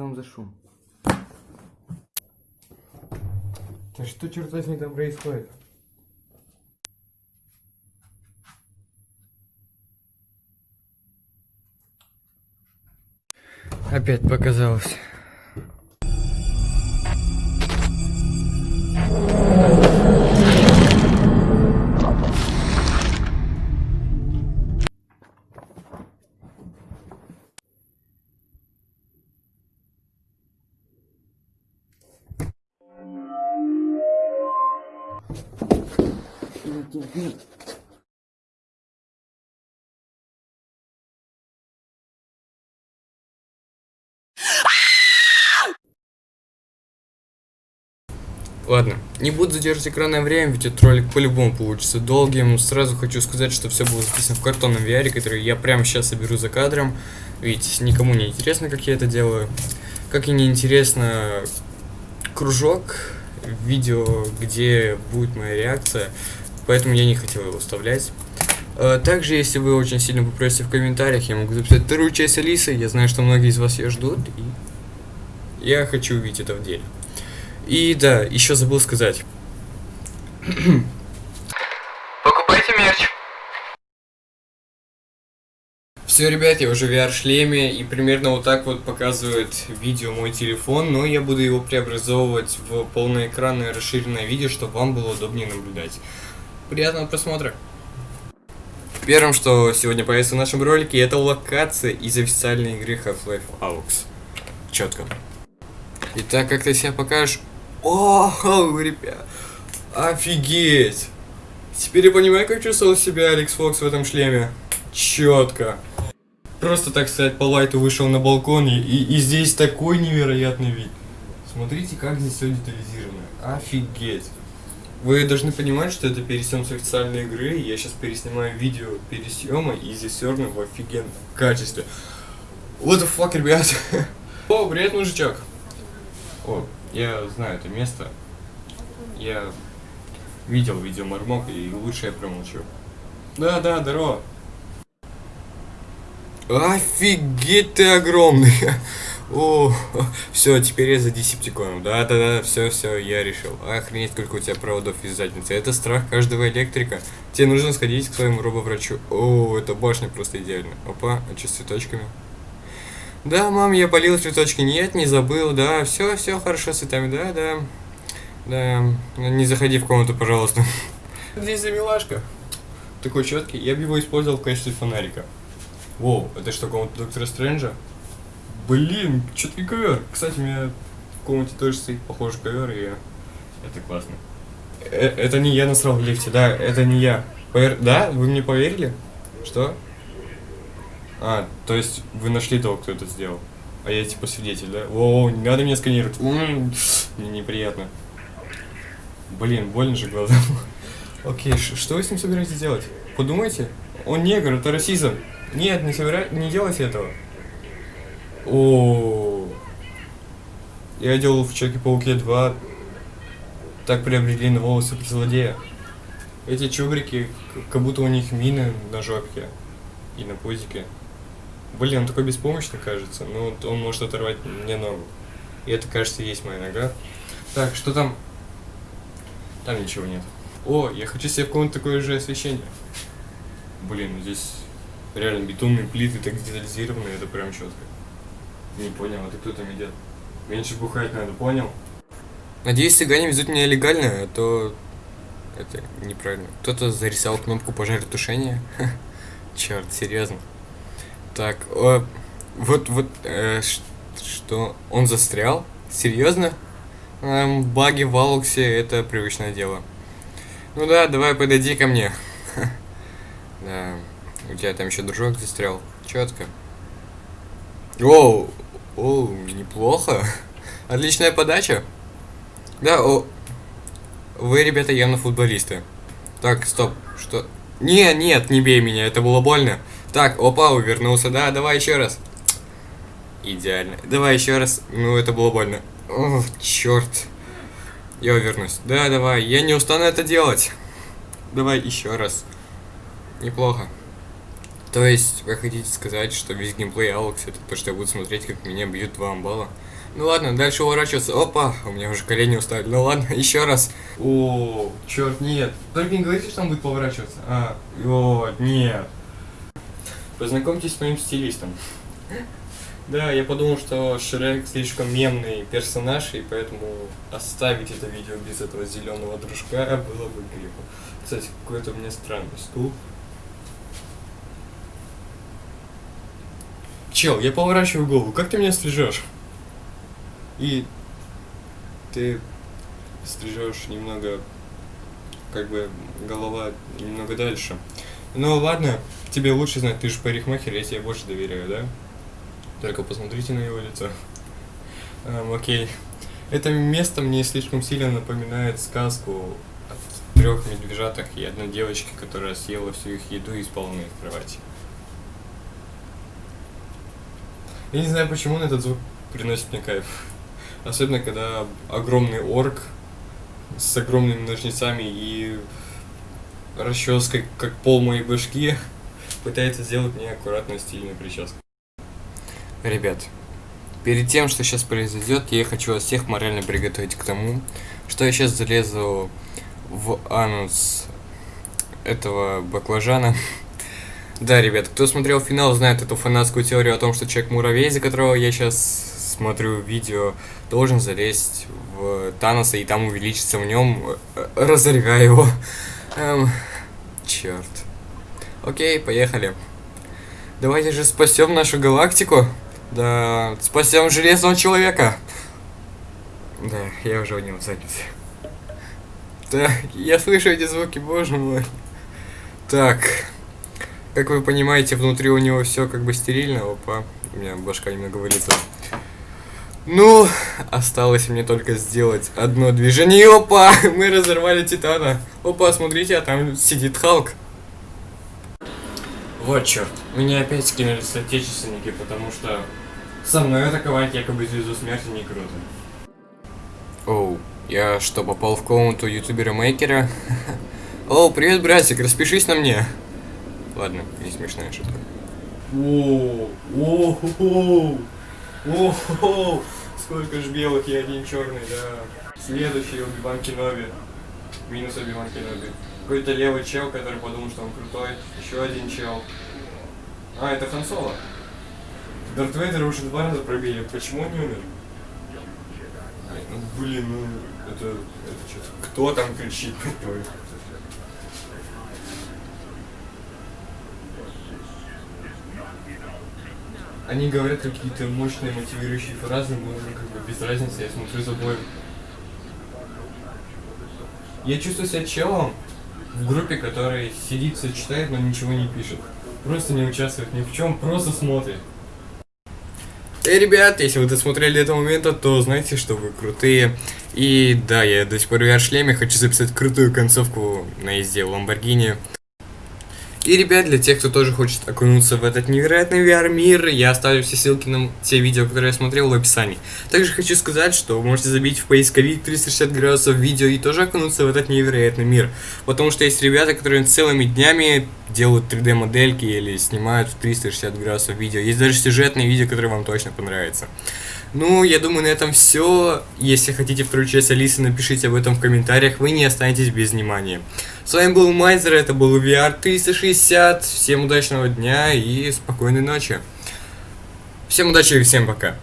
там за шум? Да что, черт возьми, там происходит? Опять показалось. Нет. Ладно, не буду задерживать экранное время, ведь этот ролик по-любому получится долгим. Сразу хочу сказать, что все было записано в картонном VR, который я прямо сейчас соберу за кадром, ведь никому не интересно, как я это делаю. Как и не интересно кружок, видео, где будет моя реакция, поэтому я не хотел его вставлять. А, Также, если вы очень сильно попросите в комментариях, я могу записать вторую часть Алисы. Я знаю, что многие из вас ее ждут, и я хочу увидеть это в деле. И да, еще забыл сказать. Покупайте мерч. Все, ребят, я уже в VR-шлеме, и примерно вот так вот показывает видео мой телефон, но я буду его преобразовывать в полноэкранное расширенное видео, чтобы вам было удобнее наблюдать. Приятного просмотра! Первым, что сегодня появится в нашем ролике, это локация из официальной игры Half-Life Alyx. Четко. Итак, как ты себя покажешь? О, ребят, офигеть! Теперь я понимаю, как чувствовал себя Алекс Фокс в этом шлеме. Четко. Просто, так сказать, по лайту вышел на балкон, и, и, здесь такой невероятный вид. Смотрите, как здесь все детализировано. Офигеть. Вы должны понимать, что это пересъем с официальной игры. Я сейчас переснимаю видео пересъема, и равно в офигенном качестве. What the fuck, ребят? О, привет, мужичок. О, я знаю это место. Я видел видео Мармок, и лучше я промолчу. Да, да, здорово. Офигеть ты огромный. О, все, теперь я за десептиконом. Да, да, да, все, все, я решил. Охренеть, сколько у тебя проводов из задницы. Это страх каждого электрика. Тебе нужно сходить к своему робоврачу. О, эта башня просто идеальна. Опа, а что с цветочками? Да, мам, я полил цветочки. Нет, не забыл. Да, все, все хорошо с цветами. Да, да. Да, не заходи в комнату, пожалуйста. Здесь за милашка. Такой четкий. Я бы его использовал в качестве фонарика. Воу, это что, комната доктора Стрэнджа? Блин, четкий ковер. Кстати, у меня в комнате тоже стоит похожий ковер, и это классно. Э это не я насрал в лифте, да, это не я. Повер... Да? Вы мне поверили? Что? А, то есть вы нашли того, кто это сделал. А я типа свидетель, да? О, не надо меня сканировать. М-м, мне неприятно. Блин, больно же глаза. Окей, что вы с ним собираетесь делать? Подумайте. Он негр, это расизм. Нет, не собира... не делайте этого. О, я делал в Человеке-пауке 2 так приобрели на волосы злодея. Эти чубрики, как будто у них мины на жопке и на пузике. Блин, он такой беспомощный кажется. Ну, он может оторвать мне ногу. И это, кажется, есть моя нога. Так, что там? Там ничего нет. О, я хочу себе в комнату такое же освещение. Блин, здесь реально бетонные плиты так детализированы, это прям четко. Не понял, это кто там идет? Меньше бухать надо, понял? Надеюсь, цыгане везут меня легально, а то... Это неправильно. Кто-то зарисовал кнопку пожаротушения. Черт, серьезно. Так, о, вот, вот, э, что, он застрял? Серьезно? Эм, баги в Алуксе это привычное дело. Ну да, давай подойди ко мне. да, у тебя там еще дружок застрял. Четко. Оу, о, неплохо. Отличная подача. Да, о. Вы, ребята, явно футболисты. Так, стоп. Что? Не, нет, не бей меня, это было больно. Так, опа, увернулся. Да, давай еще раз. Идеально. Давай еще раз. Ну, это было больно. О, черт. Я увернусь. Да, давай. Я не устану это делать. Давай еще раз. Неплохо. То есть, вы хотите сказать, что весь геймплей Алекс это то, что я буду смотреть, как меня бьют два амбала? Ну ладно, дальше уворачиваться. Опа, у меня уже колени устали. Ну ладно, еще раз. О, черт, нет. Только не говорите, что там будет поворачиваться. А, о, нет. Познакомьтесь с моим стилистом. Да, я подумал, что Шрек слишком мемный персонаж, и поэтому оставить это видео без этого зеленого дружка было бы грехом. Кстати, какой-то у меня странный стул. Чел, я поворачиваю голову, как ты меня стрижешь? И ты стрижешь немного, как бы, голова немного дальше. Ну ладно, тебе лучше знать, ты же парикмахер, я тебе больше доверяю, да? Только посмотрите на его лицо. Um, окей. Это место мне слишком сильно напоминает сказку о трех медвежатах и одной девочке, которая съела всю их еду и спала на их кровати. Я не знаю почему, но этот звук приносит мне кайф. Особенно, когда огромный орк с огромными ножницами и расческой, как пол моей башки, пытается сделать мне аккуратную стильную прическу. Ребят, перед тем, что сейчас произойдет, я хочу вас всех морально приготовить к тому, что я сейчас залезу в анус этого баклажана. Да, ребят, кто смотрел финал, знает эту фанатскую теорию о том, что человек-муравей, за которого я сейчас смотрю видео, должен залезть в Таноса и там увеличиться в нем, э, разорвя его. Эм, черт. Окей, поехали. Давайте же спасем нашу галактику. Да, спасем железного человека. Да, я уже у него занят. Так, я слышу эти звуки, боже мой. Так, как вы понимаете, внутри у него все как бы стерильно. Опа, у меня башка немного вылетела. Ну, осталось мне только сделать одно движение. опа, мы разорвали Титана. Опа, смотрите, а там сидит Халк. Вот черт, меня опять скинули соотечественники, потому что со мной атаковать якобы звезду смерти не круто. Оу, я что, попал в комнату ютубера-мейкера? Оу, привет, братик, распишись на мне. Ладно, не смешная шутка. Оу, оу, оу, сколько ж белых и один черный, да. Следующий Оби-Ван Кеноби. Минус Оби-Ван Кеноби. Какой-то левый чел, который подумал, что он крутой. Еще один чел. А, это Хан Соло. Дарт Вейдера уже два раза пробили. Почему он не умер? Ну блин, ну это, это что-то. Кто там кричит? Они говорят какие-то мощные мотивирующие фразы, но уже как бы без разницы, я смотрю за боем. Я чувствую себя челом в группе, который сидит, все читает, но ничего не пишет. Просто не участвует ни в чем, просто смотрит. Эй, ребят, если вы досмотрели до этого момента, то знаете, что вы крутые. И да, я до сих пор в VR-шлеме, хочу записать крутую концовку на езде Ламборгини. И, ребят, для тех, кто тоже хочет окунуться в этот невероятный VR-мир, я оставлю все ссылки на те видео, которые я смотрел в описании. Также хочу сказать, что вы можете забить в поисковик 360 градусов видео и тоже окунуться в этот невероятный мир. Потому что есть ребята, которые целыми днями делают 3D-модельки или снимают в 360 градусов видео. Есть даже сюжетные видео, которые вам точно понравятся. Ну, я думаю, на этом все. Если хотите вторую часть Алисы, напишите об этом в комментариях, вы не останетесь без внимания. С вами был Майзер, это был VR 360. Всем удачного дня и спокойной ночи. Всем удачи и всем пока.